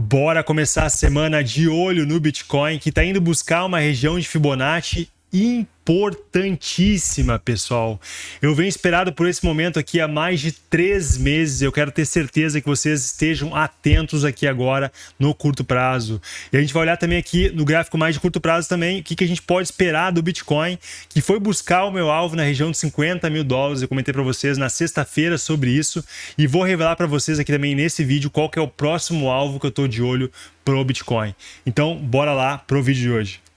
Bora começar a semana de olho no Bitcoin, que está indo buscar uma região de Fibonacci importantíssima, pessoal. Eu venho esperado por esse momento aqui há mais de três meses. Eu quero ter certeza que vocês estejam atentos aqui agora no curto prazo. E a gente vai olhar também aqui no gráfico mais de curto prazo também o que, que a gente pode esperar do Bitcoin, que foi buscar o meu alvo na região de 50 mil dólares. Eu comentei para vocês na sexta-feira sobre isso e vou revelar para vocês aqui também nesse vídeo qual que é o próximo alvo que eu estou de olho pro Bitcoin. Então, bora lá pro vídeo de hoje.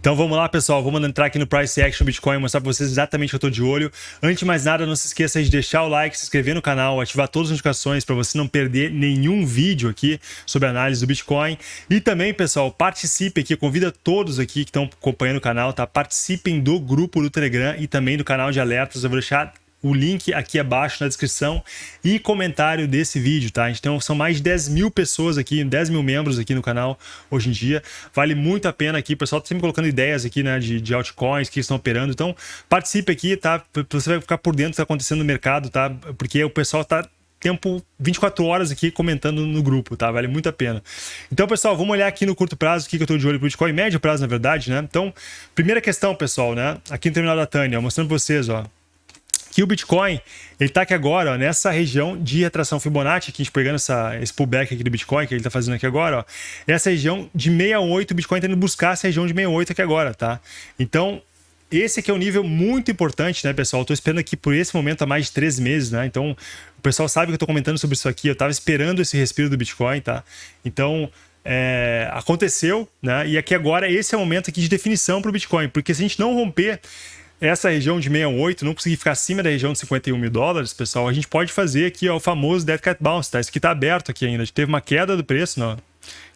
Então vamos lá, pessoal. Vamos entrar aqui no Price Action Bitcoin e mostrar para vocês exatamente o que eu estou de olho. Antes de mais nada, não se esqueça de deixar o like, se inscrever no canal, ativar todas as notificações para você não perder nenhum vídeo aqui sobre análise do Bitcoin. E também, pessoal, participe aqui, convida todos aqui que estão acompanhando o canal, tá? Participem do grupo do Telegram e também do canal de alertas. Eu vou deixar o link aqui abaixo na descrição e comentário desse vídeo, tá? Então são mais de 10 mil pessoas aqui, 10 mil membros aqui no canal hoje em dia. Vale muito a pena aqui, o pessoal tá sempre colocando ideias aqui, né, de, de altcoins que estão operando. Então participe aqui, tá? Você vai ficar por dentro do que está acontecendo no mercado, tá? Porque o pessoal tá tempo 24 horas aqui comentando no grupo, tá? Vale muito a pena. Então, pessoal, vamos olhar aqui no curto prazo o que eu estou de olho para o Bitcoin, médio prazo, na verdade, né? Então, primeira questão, pessoal, né? Aqui no terminal da Tânia, mostrando para vocês, ó que o Bitcoin ele está aqui agora ó, nessa região de retração Fibonacci, que a gente pegando essa, esse pullback aqui do Bitcoin, que ele está fazendo aqui agora, ó, essa região de 68, o Bitcoin está indo buscar essa região de 68 aqui agora, tá? Então, esse aqui é um nível muito importante, né, pessoal? Estou esperando aqui por esse momento há mais de três meses, né? Então, o pessoal sabe que eu estou comentando sobre isso aqui, eu estava esperando esse respiro do Bitcoin, tá? Então, é, aconteceu, né? E aqui agora, esse é o momento aqui de definição para o Bitcoin, porque se a gente não romper essa região de 68 não conseguir ficar acima da região de 51 mil dólares, pessoal, a gente pode fazer aqui ó, o famoso Dead Cat Bounce, tá? Isso aqui tá aberto aqui ainda. Teve uma queda do preço, não.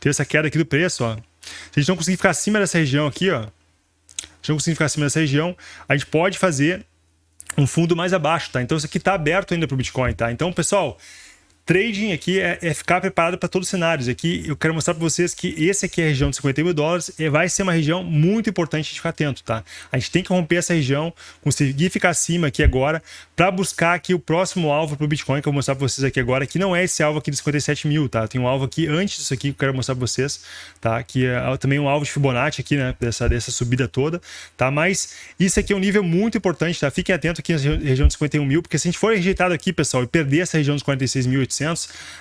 Teve essa queda aqui do preço, ó. Se a gente não conseguir ficar acima dessa região aqui, ó. Se não conseguir ficar acima dessa região, a gente pode fazer um fundo mais abaixo, tá? Então isso aqui tá aberto ainda para o Bitcoin, tá? Então, pessoal, Trading aqui é, é ficar preparado para todos os cenários. Aqui eu quero mostrar para vocês que esse aqui é a região de 50 mil dólares e vai ser uma região muito importante de ficar atento, tá? A gente tem que romper essa região, conseguir ficar acima aqui agora para buscar aqui o próximo alvo para o Bitcoin que eu vou mostrar para vocês aqui agora, que não é esse alvo aqui de 57 mil, tá? Tem um alvo aqui antes disso aqui que eu quero mostrar para vocês, tá? Que é também um alvo de Fibonacci aqui, né? Dessa, dessa subida toda, tá? Mas isso aqui é um nível muito importante, tá? Fiquem atentos aqui na região de 51 mil, porque se a gente for rejeitado aqui, pessoal, e perder essa região dos 46.800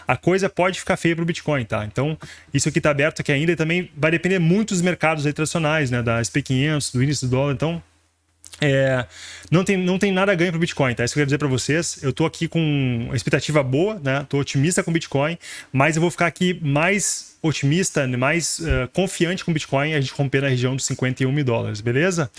a coisa pode ficar feia para o Bitcoin, tá? Então, isso aqui está aberto aqui ainda e também vai depender muito dos mercados aí tradicionais, né? Da SP500, do índice do dólar, então... É, não, tem, não tem nada a ganho para o Bitcoin, tá? Isso que eu quero dizer para vocês. Eu estou aqui com expectativa boa, né? Estou otimista com o Bitcoin, mas eu vou ficar aqui mais otimista, mais uh, confiante com o Bitcoin, a gente romper na região dos 51 mil dólares, beleza?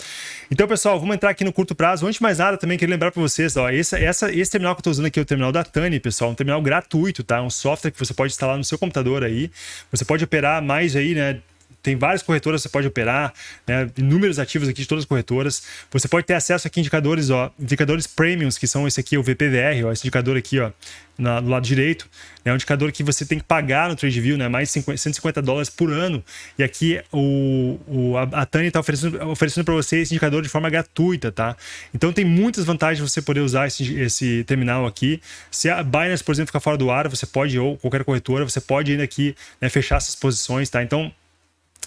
Então, pessoal, vamos entrar aqui no curto prazo. Antes de mais nada, também queria lembrar para vocês, ó, esse, essa, esse terminal que eu estou usando aqui é o terminal da Tani, pessoal, um terminal gratuito, tá? Um software que você pode instalar no seu computador aí. Você pode operar mais aí, né? Tem várias corretoras que você pode operar, né? inúmeros ativos aqui de todas as corretoras. Você pode ter acesso aqui a indicadores, ó, indicadores premiums, que são esse aqui, o VPVR, ó, esse indicador aqui, ó, na, do lado direito. É um indicador que você tem que pagar no TradeView, né? mais 50, 150 dólares por ano. E aqui o, o, a, a está oferecendo, oferecendo para você esse indicador de forma gratuita, tá? Então tem muitas vantagens você poder usar esse, esse terminal aqui. Se a Binance, por exemplo, ficar fora do ar, você pode, ou qualquer corretora, você pode ainda aqui né, fechar essas posições, tá? Então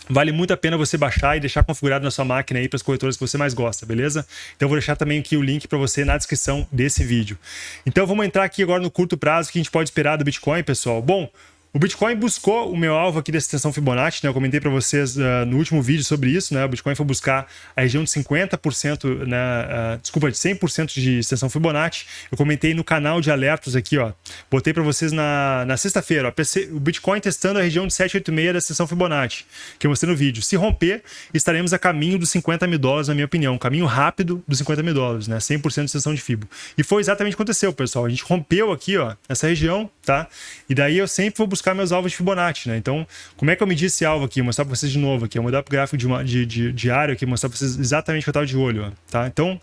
Vale muito a pena você baixar e deixar configurado na sua máquina aí para as corretoras que você mais gosta, beleza? Então eu vou deixar também aqui o link para você na descrição desse vídeo. Então vamos entrar aqui agora no curto prazo que a gente pode esperar do Bitcoin, pessoal. Bom, o Bitcoin buscou o meu alvo aqui dessa extensão Fibonacci, né? Eu comentei para vocês uh, no último vídeo sobre isso, né? O Bitcoin foi buscar a região de 50%, né? Uh, desculpa, de 100% de extensão Fibonacci. Eu comentei no canal de alertas aqui, ó. Botei para vocês na, na sexta-feira, o Bitcoin testando a região de 786 da extensão Fibonacci, que eu mostrei no vídeo. Se romper, estaremos a caminho dos 50 mil dólares, na minha opinião. Um caminho rápido dos 50 mil dólares, né? 100% de extensão de Fibo. E foi exatamente o que aconteceu, pessoal. A gente rompeu aqui, ó, essa região, tá? E daí eu sempre vou buscar buscar meus alvos de Fibonacci, né? Então, como é que eu medi esse alvo aqui? Vou mostrar para vocês de novo aqui. Eu vou mudar para o gráfico de, de, de, diário aqui, mostrar para vocês exatamente o que eu estava de olho, tá? Então,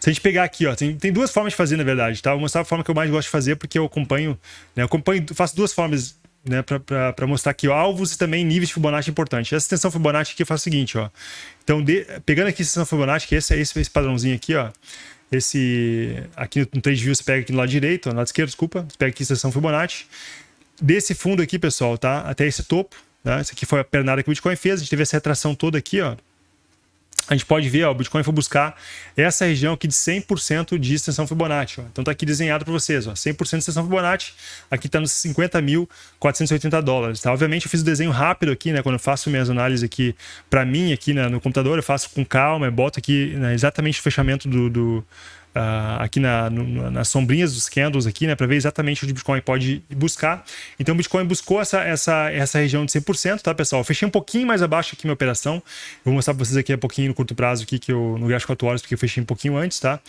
se a gente pegar aqui, ó, tem, tem duas formas de fazer, na verdade, tá? Vou mostrar a forma que eu mais gosto de fazer, porque eu acompanho, né? Eu acompanho, faço duas formas né, para mostrar aqui ó, alvos e também níveis de Fibonacci importantes. Essa extensão Fibonacci aqui faz o seguinte, ó. Então, de, pegando aqui a extensão Fibonacci, que esse é esse, esse padrãozinho aqui, ó. Esse aqui no 3 view você pega aqui do lado direito, no lado esquerdo, desculpa, você pega aqui a extensão Fibonacci. Desse fundo aqui, pessoal, tá? Até esse topo, né? Essa aqui foi a pernada que o Bitcoin fez, a gente teve essa retração toda aqui, ó a gente pode ver, ó, o Bitcoin foi buscar essa região aqui de 100% de extensão Fibonacci. Ó. Então tá aqui desenhado para vocês, ó, 100% de extensão Fibonacci. Aqui está nos 50.480 dólares. Tá? Obviamente eu fiz o desenho rápido aqui, né? Quando eu faço minhas análises aqui para mim aqui né, no computador, eu faço com calma, eu boto aqui né, exatamente o fechamento do, do uh, aqui na, no, nas sombrinhas dos candles aqui, né, para ver exatamente onde o Bitcoin pode buscar. Então o Bitcoin buscou essa, essa, essa região de 100%, tá, pessoal? Eu fechei um pouquinho mais abaixo aqui minha operação. Vou mostrar para vocês aqui um pouquinho no curto prazo aqui que eu no gráfico 4 horas, porque eu fechei um pouquinho antes, tá?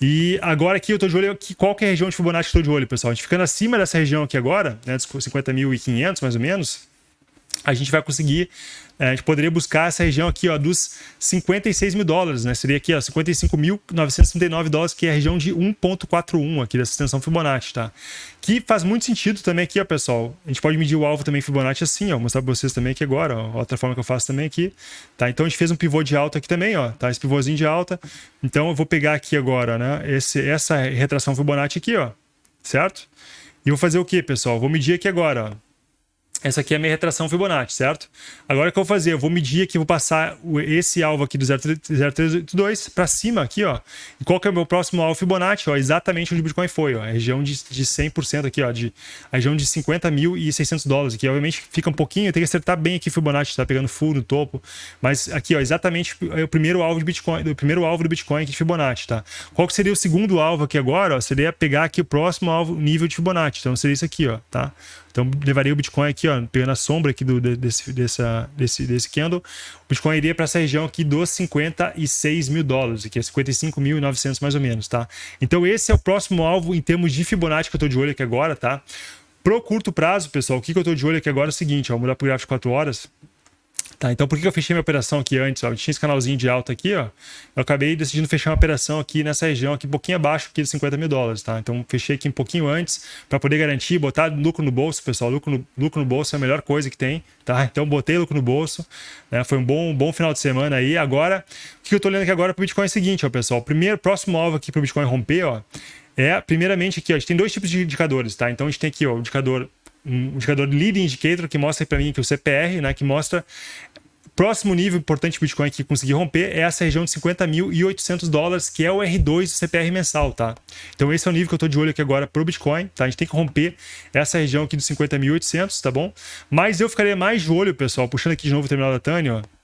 E agora aqui eu estou de olho aqui, qual que é a região de Fibonacci que eu estou de olho, pessoal? A gente ficando acima dessa região aqui agora, né, 50.500 mais ou menos, a gente vai conseguir é, a gente poderia buscar essa região aqui ó, dos 56 mil dólares, né? Seria aqui ó, 55.939 dólares, que é a região de 1.41 aqui dessa extensão Fibonacci, tá? Que faz muito sentido também aqui, ó, pessoal. A gente pode medir o alvo também Fibonacci assim, ó. Vou mostrar para vocês também aqui agora, ó. Outra forma que eu faço também aqui, tá? Então a gente fez um pivô de alta aqui também, ó, tá? Esse pivôzinho de alta. Então eu vou pegar aqui agora, né? Esse, essa retração Fibonacci aqui, ó, certo? E vou fazer o que, pessoal? Vou medir aqui agora, ó. Essa aqui é a minha retração Fibonacci, certo? Agora o que eu vou fazer? Eu vou medir aqui, vou passar esse alvo aqui do 0,382 para cima aqui, ó. E qual que é o meu próximo alvo Fibonacci? Ó, exatamente onde o Bitcoin foi, ó. A região de, de 100% aqui, ó. De, a região de 50.600 dólares aqui. Obviamente fica um pouquinho, tem que acertar bem aqui Fibonacci, tá pegando full no topo. Mas aqui, ó, exatamente é o primeiro alvo de Bitcoin, o primeiro alvo do Bitcoin aqui de Fibonacci, tá? Qual que seria o segundo alvo aqui agora? Ó, seria pegar aqui o próximo alvo nível de Fibonacci. Então seria isso aqui, ó, tá? Então, levaria o Bitcoin aqui, ó, pegando a sombra aqui do, desse, dessa, desse, desse candle, o Bitcoin iria para essa região aqui dos 56 mil dólares, que é 55.900 mais ou menos, tá? Então, esse é o próximo alvo em termos de Fibonacci que eu estou de olho aqui agora, tá? Pro curto prazo, pessoal, o que, que eu estou de olho aqui agora é o seguinte, ó, vou mudar para o gráfico de 4 horas. Tá, então por que eu fechei minha operação aqui antes? Ó? Eu tinha esse canalzinho de alta aqui, ó. Eu acabei decidindo fechar uma operação aqui nessa região, aqui um pouquinho abaixo aqui de 50 mil dólares, tá? Então fechei aqui um pouquinho antes para poder garantir, botar lucro no bolso, pessoal. Lucro no, lucro no bolso é a melhor coisa que tem, tá? Então botei lucro no bolso, né? Foi um bom, bom final de semana aí. Agora, o que eu tô olhando aqui agora pro Bitcoin é o seguinte, ó, pessoal. Primeiro, próximo alvo aqui pro Bitcoin romper, ó. É, primeiramente aqui, ó, a gente tem dois tipos de indicadores, tá? Então a gente tem aqui, ó, o indicador um indicador lead indicator que mostra para mim que o CPR, né, que mostra Próximo nível importante do Bitcoin que conseguir romper é essa região de 50.800 dólares, que é o R2 do CPR mensal, tá? Então esse é o nível que eu estou de olho aqui agora para o Bitcoin, tá? A gente tem que romper essa região aqui dos 50.800, tá bom? Mas eu ficaria mais de olho, pessoal, puxando aqui de novo o terminal da Tânia, ó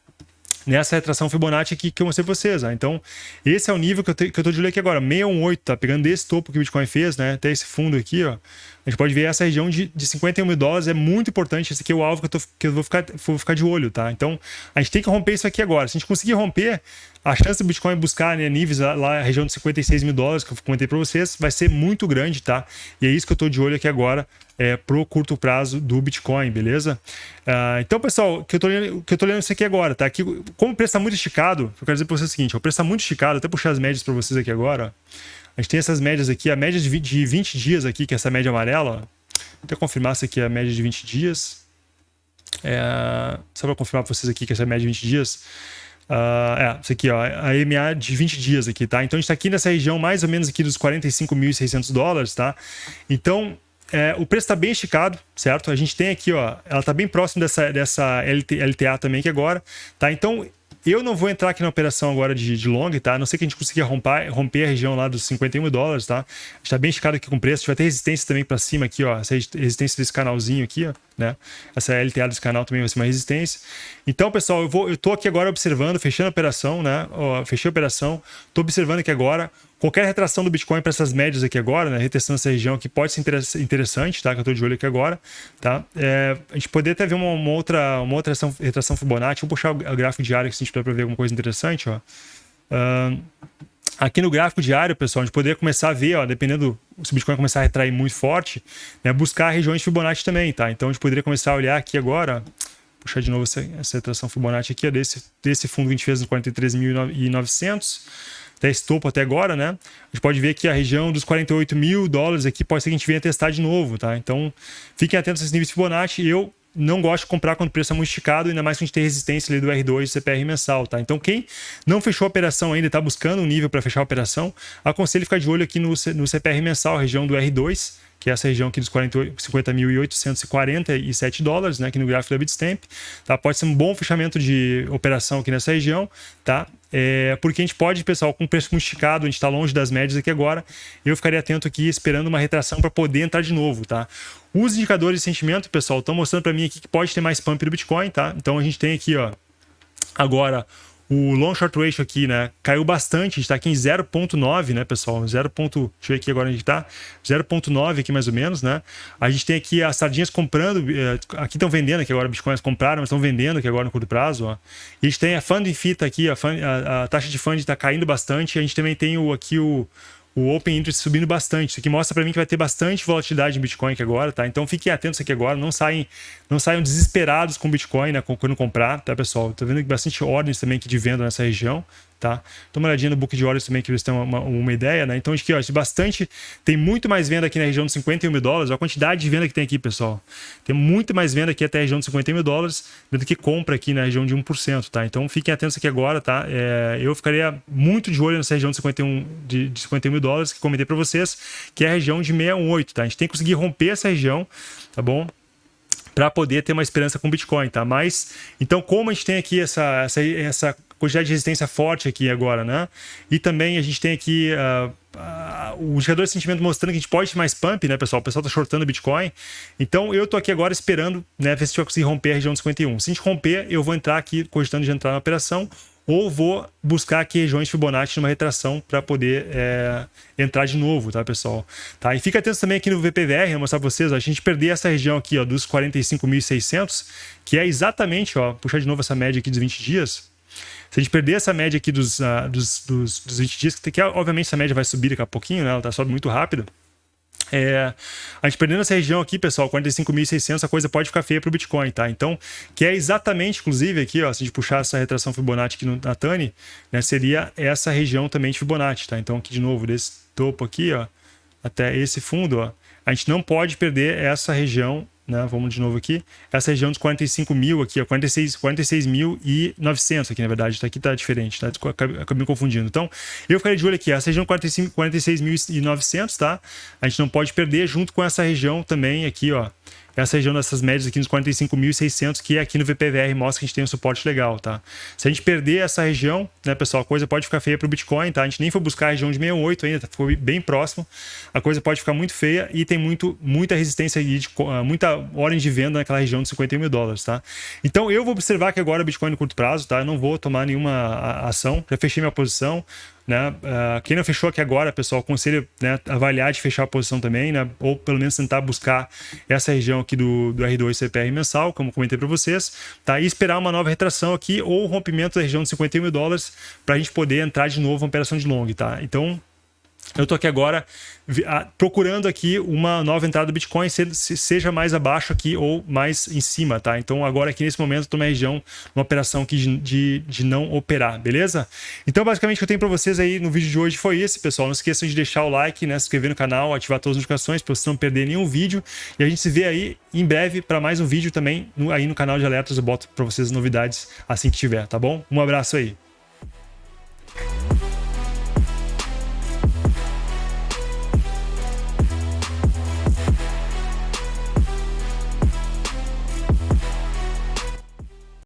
nessa retração Fibonacci aqui que eu mostrei para vocês. Né? Então, esse é o nível que eu, te, que eu tô de olho aqui agora, 618, tá? Pegando desse topo que o Bitcoin fez, né? Até esse fundo aqui, ó. A gente pode ver essa região de, de 51 mil dólares, é muito importante. Esse aqui é o alvo que eu, tô, que eu vou, ficar, vou ficar de olho, tá? Então, a gente tem que romper isso aqui agora. Se a gente conseguir romper, a chance do Bitcoin buscar né, níveis lá, na região de 56 mil dólares, que eu comentei para vocês, vai ser muito grande, tá? E é isso que eu estou de olho aqui agora é, pro curto prazo do Bitcoin, beleza? Uh, então, pessoal, o que eu tô lendo, lendo isso aqui agora, tá? Aqui, como o preço está muito esticado, eu quero dizer para vocês o seguinte: o preço está muito esticado, até puxar as médias para vocês aqui agora. A gente tem essas médias aqui, a média de 20, de 20 dias aqui, que é essa média amarela. Vou até confirmar se aqui é a média de 20 dias. É, só para confirmar para vocês aqui que essa é média de 20 dias. Uh, é, isso aqui, ó, a EMA de 20 dias aqui, tá? Então a gente está aqui nessa região mais ou menos aqui dos 45.600 dólares, tá? Então, é, o preço está bem esticado, certo? A gente tem aqui, ó, ela está bem próximo dessa, dessa LT, LTA também aqui agora, tá? Então, eu não vou entrar aqui na operação agora de, de long, tá? A não sei que a gente consiga romper, romper a região lá dos 51 dólares, tá? Está bem esticado aqui com o preço. Vai ter resistência também para cima aqui, ó. Essa resistência desse canalzinho aqui, ó, né? Essa LTA desse canal também vai ser uma resistência. Então, pessoal, eu, vou, eu tô aqui agora observando, fechando a operação, né? Ó, fechei a operação. Tô observando aqui agora Qualquer retração do Bitcoin para essas médias aqui agora, né, retestando essa região aqui, pode ser interessante, tá? Que eu estou de olho aqui agora, tá? É, a gente poderia até ver uma, uma, outra, uma outra retração, retração Fibonacci. Vou puxar o gráfico diário aqui se a gente puder para ver alguma coisa interessante, ó. Uh, aqui no gráfico diário, pessoal, a gente poderia começar a ver, ó, dependendo se o Bitcoin começar a retrair muito forte, né, buscar regiões de Fibonacci também, tá? Então a gente poderia começar a olhar aqui agora, puxar de novo essa, essa retração Fibonacci aqui, ó, desse, desse fundo que a gente fez no 43.900 até esse topo até agora, né? A gente pode ver que a região dos 48 mil dólares aqui pode ser que a gente venha testar de novo, tá? Então, fiquem atentos a esses níveis de Fibonacci. Eu não gosto de comprar quando o preço é muito esticado, ainda mais que a gente tem resistência ali do R2 e CPR mensal, tá? Então, quem não fechou a operação ainda, está buscando um nível para fechar a operação, aconselho ficar de olho aqui no, no CPR mensal, região do R2, que é essa região aqui dos 50.847 dólares, né, aqui no gráfico da Bitstamp, tá? Pode ser um bom fechamento de operação aqui nessa região, tá? É, porque a gente pode, pessoal, com preço muito esticado, a gente está longe das médias aqui agora, eu ficaria atento aqui esperando uma retração para poder entrar de novo, tá? Os indicadores de sentimento, pessoal, estão mostrando para mim aqui que pode ter mais pump do Bitcoin, tá? Então a gente tem aqui, ó, agora o long short ratio aqui, né, caiu bastante, a gente tá aqui em 0.9, né, pessoal? 0. Deixa eu ver aqui agora onde a gente tá. 0.9 aqui mais ou menos, né? A gente tem aqui as sardinhas comprando, eh, aqui estão vendendo aqui agora, bitcoins compraram, mas estão vendendo aqui agora no curto prazo, ó. E a gente tem a funding fee tá aqui, a, fund, a, a taxa de funding tá caindo bastante, a gente também tem o, aqui o o Open Interest subindo bastante. Isso aqui mostra para mim que vai ter bastante volatilidade em Bitcoin aqui agora, tá? Então fiquem atentos aqui agora, não saem, não saiam desesperados com Bitcoin, né? Quando comprar, tá, pessoal? Tô vendo bastante ordens também aqui de venda nessa região, tá? Dá uma olhadinha no book de horas também, que eles têm uma, uma, ideia, né? Então, aqui, ó, bastante, tem muito mais venda aqui na região de 51 mil dólares, a quantidade de venda que tem aqui, pessoal. Tem muito mais venda aqui até a região de 50 mil dólares do que compra aqui na região de 1%, tá? Então, fiquem atentos aqui agora, tá? É, eu ficaria muito de olho nessa região de 51, de, de 51 mil dólares, que comentei para vocês, que é a região de 618, tá? A gente tem que conseguir romper essa região, tá bom? para poder ter uma esperança com Bitcoin, tá? Mas, então, como a gente tem aqui essa, essa, essa quantidade de resistência forte aqui agora, né? E também a gente tem aqui uh, uh, o indicador de sentimento mostrando que a gente pode ter mais pump, né, pessoal? O pessoal tá shortando Bitcoin. Então eu tô aqui agora esperando, né, ver se vai conseguir romper a região de 51. Se a gente romper, eu vou entrar aqui cogitando de entrar na operação ou vou buscar aqui regiões Fibonacci numa retração para poder é, entrar de novo, tá, pessoal? Tá? E fica atento também aqui no VPVR, vou mostrar para vocês, ó, a gente perder essa região aqui, ó, dos 45.600, que é exatamente, ó, puxar de novo essa média aqui dos 20 dias, se a gente perder essa média aqui dos, uh, dos, dos, dos 20 dias, que, que obviamente essa média vai subir daqui a pouquinho, né? ela tá sobe muito rápido. É, a gente perdendo essa região aqui, pessoal, 45.600, a coisa pode ficar feia para o Bitcoin, tá? Então, que é exatamente, inclusive, aqui, ó, se a gente puxar essa retração Fibonacci aqui no, na Tani, né, seria essa região também de Fibonacci, tá? Então, aqui de novo, desse topo aqui, ó, até esse fundo, ó, a gente não pode perder essa região né? Vamos de novo aqui. Essa região dos 45 mil aqui, ó, 46, 46 mil e 900 aqui, na verdade. Tá, aqui tá diferente, tá? Acabei, me confundindo. Então, eu ficaria de olho aqui. Essa região 45, 46 mil e 900, tá? A gente não pode perder junto com essa região também aqui, ó essa região dessas médias aqui nos 45.600, que aqui no VPVR mostra que a gente tem um suporte legal, tá? Se a gente perder essa região, né, pessoal, a coisa pode ficar feia para o Bitcoin, tá? A gente nem foi buscar a região de 68 ainda, foi bem próximo. A coisa pode ficar muito feia e tem muito, muita resistência, de, ah, muita ordem de venda naquela região de 51 mil dólares, tá? Então eu vou observar que agora o Bitcoin no curto prazo, tá? Eu não vou tomar nenhuma ação, já fechei minha posição, né? Uh, quem não fechou aqui agora, pessoal, aconselho né, avaliar de fechar a posição também, né? ou pelo menos tentar buscar essa região aqui do, do R2 CPR mensal, como comentei para vocês, tá? e esperar uma nova retração aqui ou rompimento da região de 51 mil dólares para a gente poder entrar de novo em operação de long. Tá? Então, eu estou aqui agora procurando aqui uma nova entrada do Bitcoin, seja mais abaixo aqui ou mais em cima, tá? Então agora aqui nesse momento estou na região, uma operação aqui de, de, de, não operar, beleza? Então basicamente o que eu tenho para vocês aí no vídeo de hoje foi esse, pessoal. Não esqueçam de deixar o like, né? Se inscrever no canal, ativar todas as notificações para você não perder nenhum vídeo. E a gente se vê aí em breve para mais um vídeo também no, aí no canal de alertas. Eu boto para vocês novidades assim que tiver, tá bom? Um abraço aí.